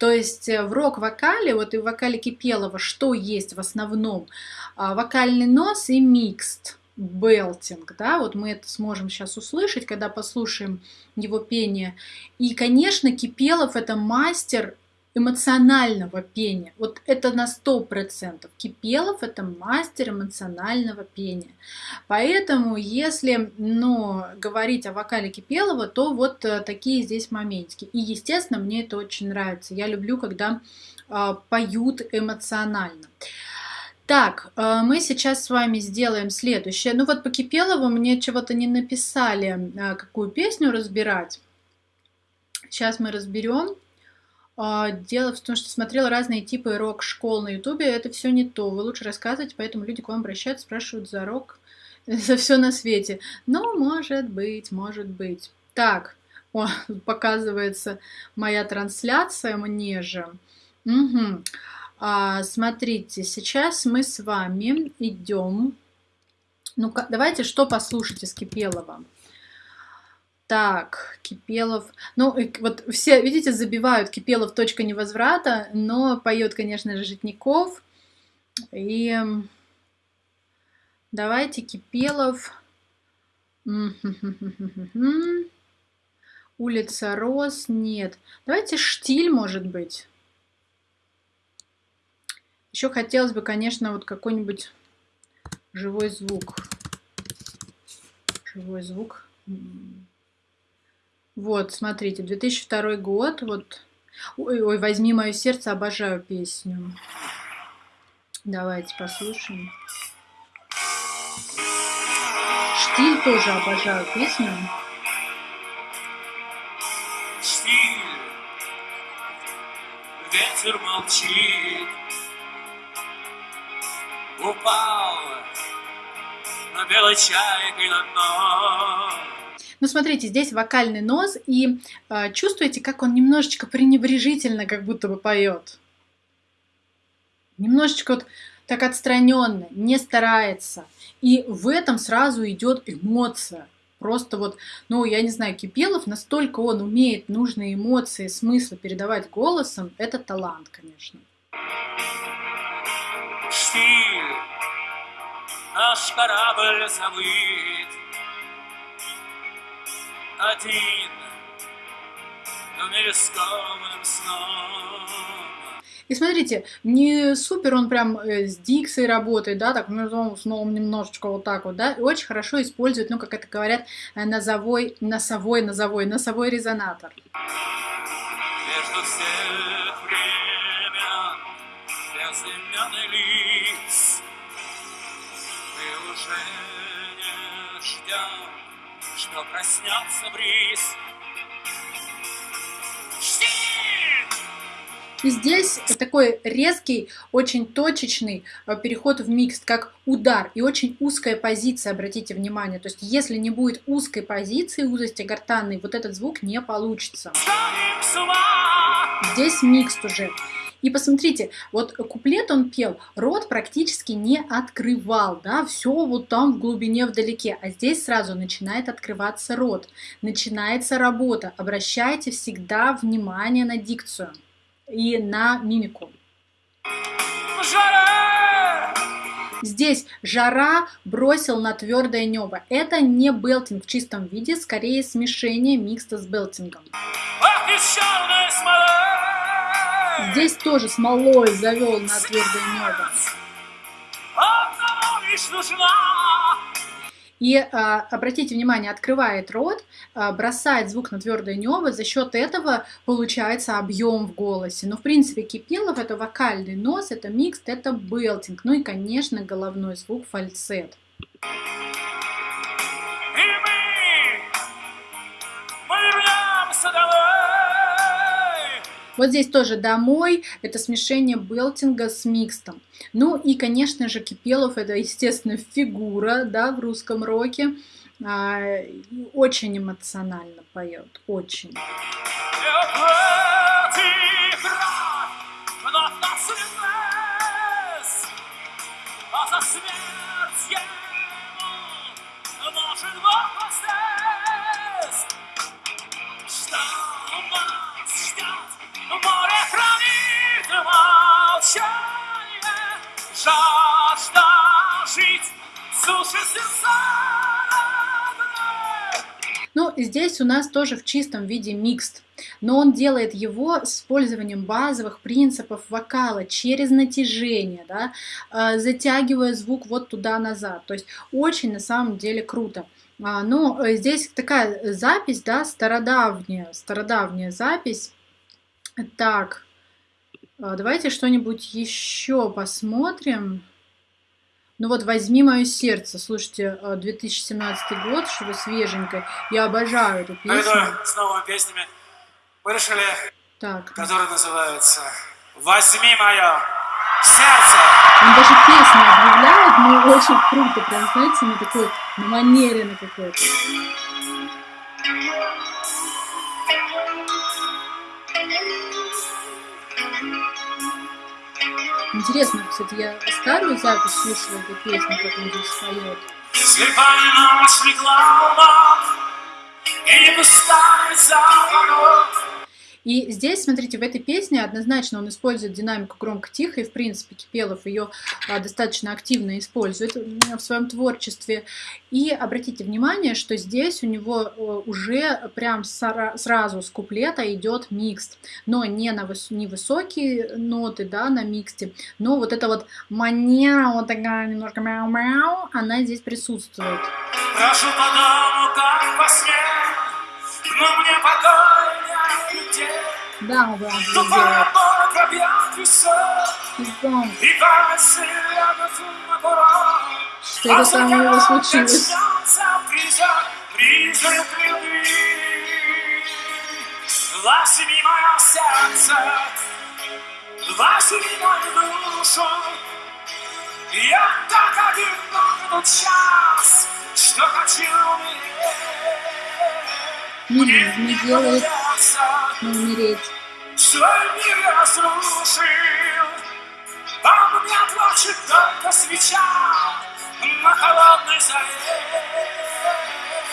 То есть э, в рок-вокале, вот и в вокале Кипелова, что есть в основном? А, вокальный нос и микст, белтинг, да, вот мы это сможем сейчас услышать, когда послушаем его пение. И, конечно, Кипелов это мастер эмоционального пения. Вот это на сто процентов. Кипелов это мастер эмоционального пения. Поэтому, если ну, говорить о вокале Кипелова, то вот э, такие здесь моментики. И, естественно, мне это очень нравится. Я люблю, когда э, поют эмоционально. Так, э, мы сейчас с вами сделаем следующее. Ну вот по Кипелову мне чего-то не написали, э, какую песню разбирать. Сейчас мы разберем. А, дело в том, что смотрела разные типы рок-школ на ютубе, это все не то. Вы лучше рассказывать, поэтому люди к вам обращаются, спрашивают за рок, за все на свете. Но может быть, может быть. Так, о, показывается моя трансляция мне же. Угу. А, смотрите, сейчас мы с вами идем. Ну, давайте что послушать из Кипелова. Так, Кипелов. Ну, вот все, видите, забивают Кипелов точка невозврата, но поет, конечно же, Житников. И давайте Кипелов. Улица Рос, нет. Давайте Штиль, может быть. Еще хотелось бы, конечно, вот какой-нибудь живой звук. Живой звук. Вот, смотрите, 2002 год, вот, ой, ой, возьми мое сердце, обожаю песню. Давайте послушаем. Штиль тоже обожаю песню. Штиль, ветер молчит, упал на белой чайкой на дно. Ну, смотрите, здесь вокальный нос, и э, чувствуете, как он немножечко пренебрежительно как будто бы поет. Немножечко вот так отстраненно, не старается. И в этом сразу идет эмоция. Просто вот, ну, я не знаю, Кипелов, настолько он умеет нужные эмоции, смыслы передавать голосом, это талант, конечно. Штиль, наш корабль забыт, один в мирисковым сном. И смотрите, не супер он прям э, с дикцией работает, да, так, ну, снова немножечко вот так вот, да, и очень хорошо использует, ну, как это говорят, э, носовой, носовой, носовой, носовой резонатор. Между всех времен, безыменный лиц, мы уже не ждем что проснется бриз. И здесь такой резкий, очень точечный э, переход в микс, как удар, и очень узкая позиция, обратите внимание. То есть, если не будет узкой позиции, узости гортанной, вот этот звук не получится. Здесь микс уже. И посмотрите, вот куплет он пел, рот практически не открывал, да, все вот там в глубине вдалеке, а здесь сразу начинает открываться рот, начинается работа. Обращайте всегда внимание на дикцию и на мимику. Здесь жара бросил на твердое небо. Это не белтинг в чистом виде, скорее смешение микста с белтингом. Здесь тоже смолой завел на твердое небо. И а, обратите внимание, открывает рот, а, бросает звук на твердое небо, за счет этого получается объем в голосе. Но в принципе Кипелов это вокальный нос, это микс, это белтинг. Ну и конечно головной звук фальцет. Вот здесь тоже домой, это смешение белтинга с микстом. Ну и, конечно же, Кипелов это, естественно, фигура, да, в русском роке. А, очень эмоционально поет, очень. Здесь у нас тоже в чистом виде микст, но он делает его с использованием базовых принципов вокала через натяжение, да, э, затягивая звук вот туда-назад. То есть очень на самом деле круто. А, ну, э, здесь такая запись, да, стародавняя, стародавняя запись. Так, а, давайте что-нибудь еще посмотрим. Ну вот «Возьми мое сердце», слушайте, 2017 а, год, что-то свеженькое. Я обожаю эту песню. Это с новыми песнями мы решили, так. которая называется «Возьми мое сердце». Он даже песню объявляет, ну очень круто, прям, знаете, на такой, на манере на какой-то. Интересно, кстати, я старую запись слушала эту песню, как он здесь поет. Слепая ночь легла и не пускай за и здесь, смотрите, в этой песне однозначно он использует динамику громко-тихо, и, в принципе, Кипелов ее а, достаточно активно использует в своем творчестве. И обратите внимание, что здесь у него уже прям сразу с куплета идет микс, но не на выс не высокие ноты, да, на миксте, но вот эта вот манера, вот такая немножко мяу-мяу, она здесь присутствует. Прошу по дому, как во сне, но мне покой да, он прям делает. Что это там у него случилось? Возьми мое сердце, возьми мою душу, Я так одинок час, что хочу умереть. Мир не делает не умереть. Свой мир разрушил, Вам не плачет только свеча На холодной заре.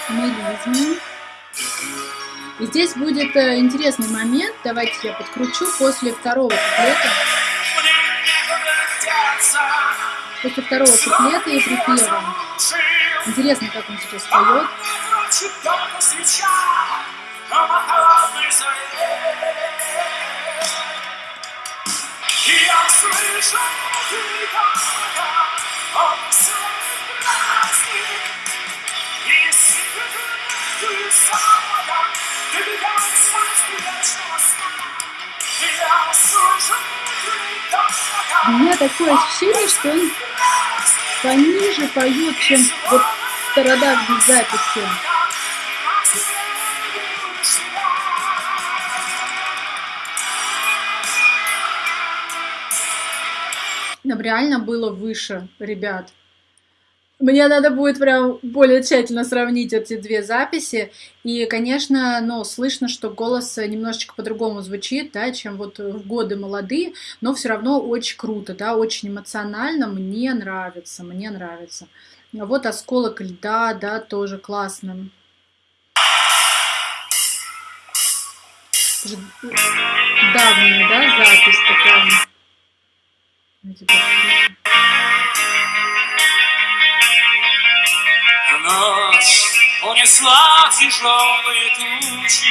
Мелизм. И здесь будет э, интересный момент, давайте я подкручу после второго куплета. После второго куплета и припева. Интересно, как он сейчас поет. Крика, У меня такое ощущение, что он пониже поет, чем вот в стародавней записи. Реально было выше, ребят. Мне надо будет прям более тщательно сравнить эти две записи. И, конечно, ну, слышно, что голос немножечко по-другому звучит, да, чем вот в годы молодые, но все равно очень круто, да, очень эмоционально. Мне нравится, мне нравится. Вот осколок льда, да, тоже классно. Давняя, да, запись такая. Ночь унесла тяжелые тучи.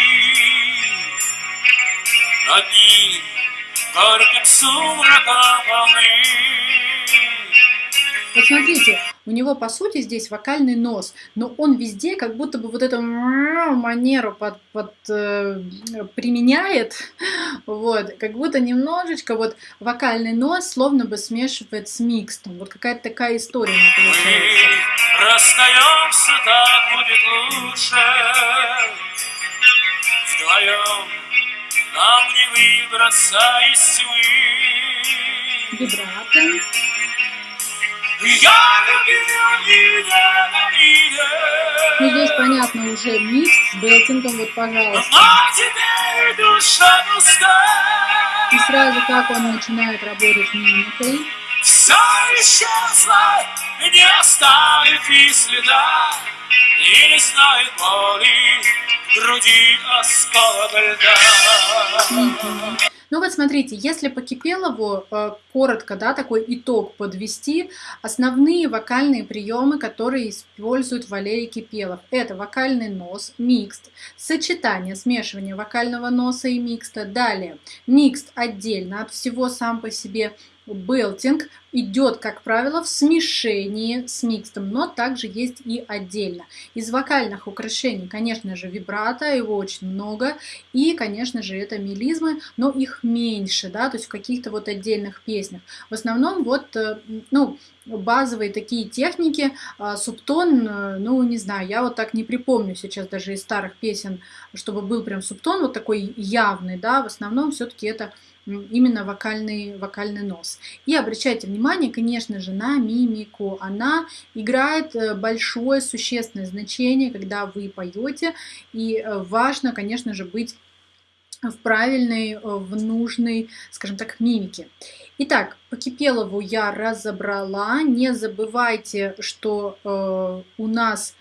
Над ним горьким сумраком волны. Посмотрите, у него, по сути, здесь вокальный нос, но он везде как будто бы вот эту манеру под, под, э, применяет, вот, как будто немножечко вот вокальный нос словно бы смешивает с микстом. Вот какая-то такая история получается. Расстаемся, так будет лучше вдвоем. Нам не выбраться из тьмы. Вибрато. Я любил Ну, здесь, понятно, уже микс с беттингом, вот, пожалуйста. Пуста. И сразу как он начинает работать мимикой. Все исчезло, не оставив и следа, И не знает боли, груди осколок льда. Ну вот смотрите, если по Кипелову э, коротко, да, такой итог подвести, основные вокальные приемы, которые использует Валерий Кипелов, это вокальный нос, микст, сочетание, смешивание вокального носа и микста, далее микст отдельно от всего сам по себе белтинг идет, как правило, в смешении с микстом, но также есть и отдельно. Из вокальных украшений, конечно же, вибрато, его очень много, и, конечно же, это мелизмы, но их меньше, да, то есть в каких-то вот отдельных песнях. В основном вот, э, ну, базовые такие техники, а, субтон, э, ну, не знаю, я вот так не припомню сейчас даже из старых песен, чтобы был прям субтон вот такой явный, да, в основном все-таки это именно вокальный, вокальный нос. И обращайте внимание, конечно же, на мимику. Она играет э, большое существенное значение, когда вы поете. И э, важно, конечно же, быть в правильной, э, в нужной, скажем так, мимике. Итак, по Кипелову я разобрала. Не забывайте, что э, у нас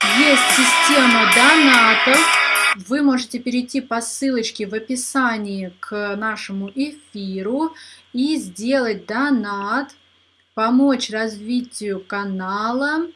есть система донатов вы можете перейти по ссылочке в описании к нашему эфиру и сделать донат, помочь развитию канала,